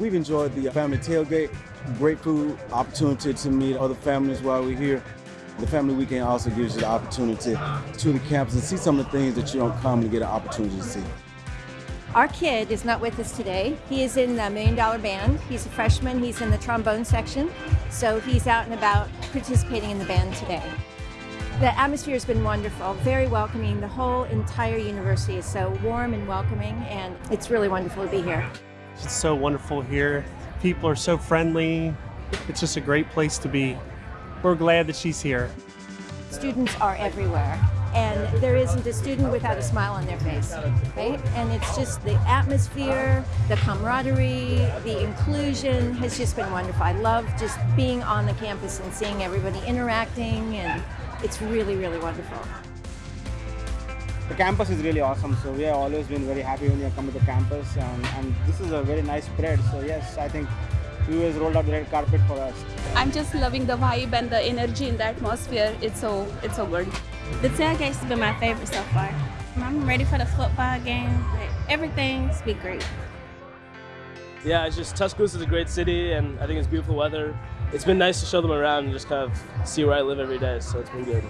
We've enjoyed the family tailgate, great food, opportunity to meet other families while we're here. The family weekend also gives you the opportunity to the campus and see some of the things that you don't commonly get an opportunity to see. Our kid is not with us today. He is in the Million Dollar Band. He's a freshman. He's in the trombone section. So he's out and about participating in the band today. The atmosphere has been wonderful, very welcoming. The whole entire university is so warm and welcoming, and it's really wonderful to be here. It's so wonderful here. People are so friendly. It's just a great place to be. We're glad that she's here. Students are everywhere, and there isn't a student without a smile on their face, right? And it's just the atmosphere, the camaraderie, the inclusion has just been wonderful. I love just being on the campus and seeing everybody interacting, and it's really, really wonderful. The campus is really awesome, so we have always been very happy when you come to the campus, and, and this is a very nice spread. So yes, I think UA has rolled out the red carpet for us. I'm just loving the vibe and the energy in the atmosphere. It's so it's so good. The tailgate's been my favorite so far. I'm ready for the football game. Like, everything's be great. Yeah, it's just Tuscaloosa is a great city, and I think it's beautiful weather. It's been nice to show them around and just kind of see where I live every day, so it's been good.